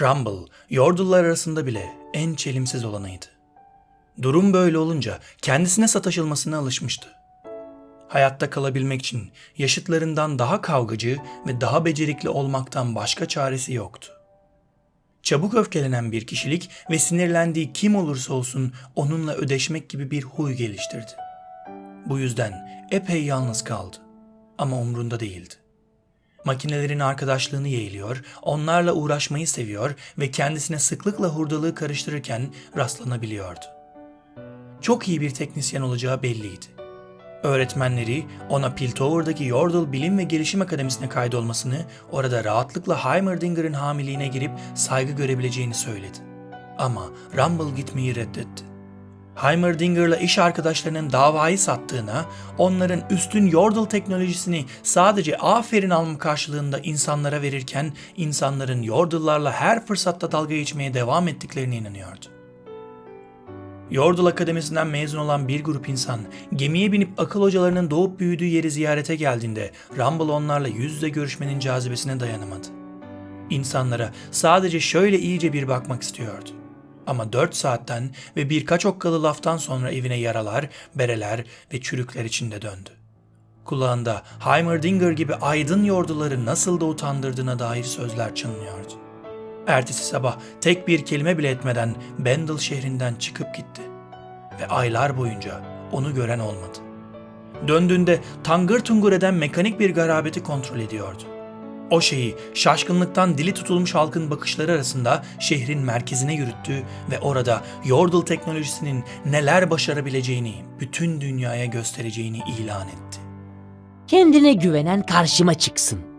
Rumble, Yordle'lar arasında bile en çelimsiz olanıydı. Durum böyle olunca kendisine sataşılmasına alışmıştı. Hayatta kalabilmek için yaşıtlarından daha kavgacı ve daha becerikli olmaktan başka çaresi yoktu. Çabuk öfkelenen bir kişilik ve sinirlendiği kim olursa olsun onunla ödeşmek gibi bir huy geliştirdi. Bu yüzden epey yalnız kaldı ama umrunda değildi. Makinelerin arkadaşlığını yeğliyor, onlarla uğraşmayı seviyor ve kendisine sıklıkla hurdalığı karıştırırken rastlanabiliyordu. Çok iyi bir teknisyen olacağı belliydi. Öğretmenleri ona Piltover'daki Yordle Bilim ve Gelişim Akademisi'ne kaydolmasını, orada rahatlıkla Heimerdinger'ın hamiliğine girip saygı görebileceğini söyledi. Ama Rumble gitmeyi reddetti. Heimerdinger'la iş arkadaşlarının davayı sattığına, onların üstün Yordle teknolojisini sadece aferin alma karşılığında insanlara verirken insanların Yordle'larla her fırsatta dalga geçmeye devam ettiklerine inanıyordu. Yordle Akademisi'nden mezun olan bir grup insan gemiye binip akıl hocalarının doğup büyüdüğü yeri ziyarete geldiğinde Rumble onlarla yüz yüze görüşmenin cazibesine dayanamadı. İnsanlara sadece şöyle iyice bir bakmak istiyordu. Ama 4 saatten ve birkaç okkalı laftan sonra evine yaralar, bereler ve çürükler içinde döndü. Kulağında Heimerdinger gibi aydın yorduları nasıl da utandırdığına dair sözler çınlıyordu. Ertesi sabah tek bir kelime bile etmeden Bendel şehrinden çıkıp gitti. Ve aylar boyunca onu gören olmadı. Döndüğünde tangır tungur eden mekanik bir garabeti kontrol ediyordu. O şeyi şaşkınlıktan dili tutulmuş halkın bakışları arasında şehrin merkezine yürüttü ve orada Yordle teknolojisinin neler başarabileceğini bütün dünyaya göstereceğini ilan etti. Kendine güvenen karşıma çıksın.